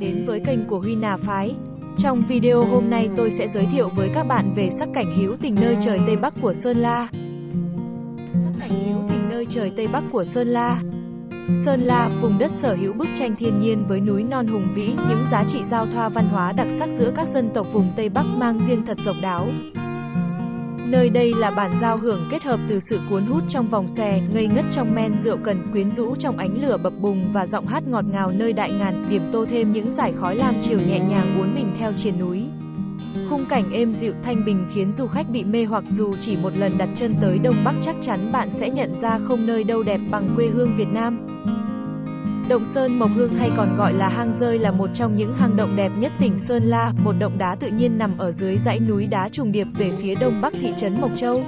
đến với kênh của Huy Nà Phái. Trong video hôm nay tôi sẽ giới thiệu với các bạn về sắc cảnh hữu tình nơi trời Tây Bắc của Sơn La. Sắc cảnh hữu tình nơi trời Tây Bắc của Sơn La. Sơn La, vùng đất sở hữu bức tranh thiên nhiên với núi non hùng vĩ, những giá trị giao thoa văn hóa đặc sắc giữa các dân tộc vùng Tây Bắc mang riêng thật độc đáo. Nơi đây là bản giao hưởng kết hợp từ sự cuốn hút trong vòng xòe, ngây ngất trong men rượu cần, quyến rũ trong ánh lửa bập bùng và giọng hát ngọt ngào nơi đại ngàn, điểm tô thêm những giải khói lam chiều nhẹ nhàng uốn mình theo triền núi. Khung cảnh êm dịu thanh bình khiến du khách bị mê hoặc dù chỉ một lần đặt chân tới Đông Bắc chắc chắn bạn sẽ nhận ra không nơi đâu đẹp bằng quê hương Việt Nam. Động Sơn Mộc Hương hay còn gọi là hang rơi là một trong những hang động đẹp nhất tỉnh Sơn La, một động đá tự nhiên nằm ở dưới dãy núi đá trùng điệp về phía đông bắc thị trấn Mộc Châu.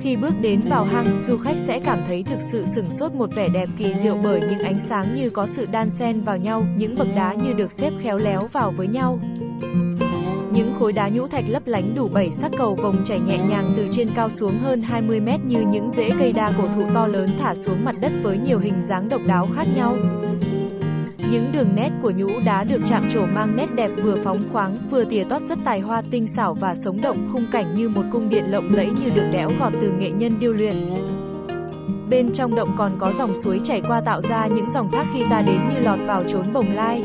Khi bước đến vào hang, du khách sẽ cảm thấy thực sự sừng sốt một vẻ đẹp kỳ diệu bởi những ánh sáng như có sự đan xen vào nhau, những bậc đá như được xếp khéo léo vào với nhau. Những khối đá nhũ thạch lấp lánh đủ bảy sắc cầu vồng chảy nhẹ nhàng từ trên cao xuống hơn 20 mét như những rễ cây đa cổ thụ to lớn thả xuống mặt đất với nhiều hình dáng độc đáo khác nhau. Những đường nét của nhũ đá được chạm trổ mang nét đẹp vừa phóng khoáng, vừa tỉa tót rất tài hoa tinh xảo và sống động, khung cảnh như một cung điện lộng lẫy như được đẽo gọt từ nghệ nhân điêu luyện. Bên trong động còn có dòng suối chảy qua tạo ra những dòng thác khi ta đến như lọt vào chốn bồng lai.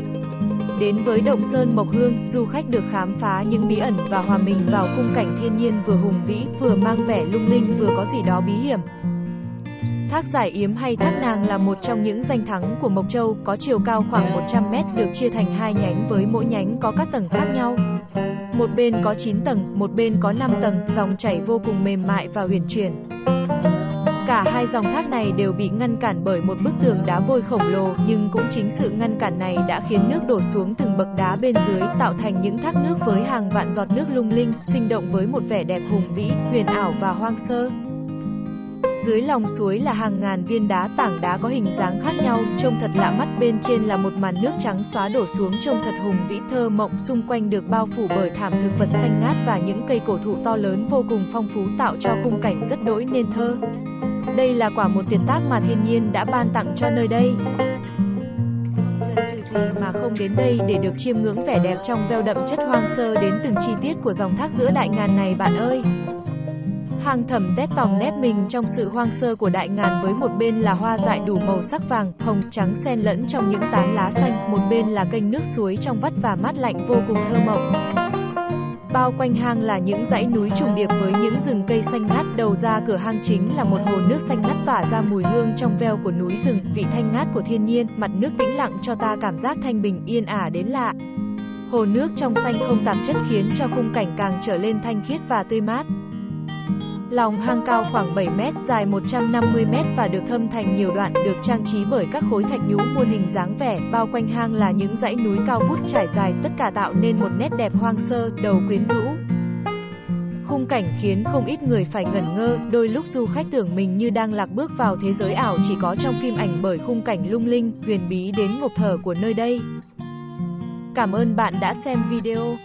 Đến với Động Sơn Mộc Hương, du khách được khám phá những bí ẩn và hòa mình vào khung cảnh thiên nhiên vừa hùng vĩ, vừa mang vẻ lung linh, vừa có gì đó bí hiểm. Thác Giải Yếm hay Thác Nàng là một trong những danh thắng của Mộc Châu, có chiều cao khoảng 100 mét, được chia thành hai nhánh với mỗi nhánh có các tầng khác nhau. Một bên có 9 tầng, một bên có 5 tầng, dòng chảy vô cùng mềm mại và huyền chuyển. Cả hai dòng thác này đều bị ngăn cản bởi một bức tường đá vôi khổng lồ, nhưng cũng chính sự ngăn cản này đã khiến nước đổ xuống từng bậc đá bên dưới, tạo thành những thác nước với hàng vạn giọt nước lung linh, sinh động với một vẻ đẹp hùng vĩ, huyền ảo và hoang sơ. Dưới lòng suối là hàng ngàn viên đá tảng đá có hình dáng khác nhau, trông thật lạ mắt bên trên là một màn nước trắng xóa đổ xuống trông thật hùng vĩ thơ mộng, xung quanh được bao phủ bởi thảm thực vật xanh ngát và những cây cổ thụ to lớn vô cùng phong phú tạo cho khung cảnh rất đỗi nên thơ. Đây là quả một tuyệt tác mà thiên nhiên đã ban tặng cho nơi đây. Chân trừ gì mà không đến đây để được chiêm ngưỡng vẻ đẹp trong veo đậm chất hoang sơ đến từng chi tiết của dòng thác giữa đại ngàn này bạn ơi. Hàng thẩm tét tòng nép mình trong sự hoang sơ của đại ngàn với một bên là hoa dại đủ màu sắc vàng, hồng, trắng xen lẫn trong những tán lá xanh, một bên là kênh nước suối trong vắt và mát lạnh vô cùng thơ mộng. Bao quanh hang là những dãy núi trùng điệp với những rừng cây xanh ngát, đầu ra cửa hang chính là một hồ nước xanh ngắt tỏa ra mùi hương trong veo của núi rừng, vị thanh ngát của thiên nhiên, mặt nước tĩnh lặng cho ta cảm giác thanh bình yên ả đến lạ. Hồ nước trong xanh không tạp chất khiến cho khung cảnh càng trở lên thanh khiết và tươi mát. Lòng hang cao khoảng 7 mét, dài 150 mét và được thâm thành nhiều đoạn, được trang trí bởi các khối thạch nhũ muôn hình dáng vẻ, bao quanh hang là những dãy núi cao vút trải dài, tất cả tạo nên một nét đẹp hoang sơ, đầu quyến rũ. Khung cảnh khiến không ít người phải ngẩn ngơ, đôi lúc du khách tưởng mình như đang lạc bước vào thế giới ảo chỉ có trong phim ảnh bởi khung cảnh lung linh, huyền bí đến ngộp thở của nơi đây. Cảm ơn bạn đã xem video.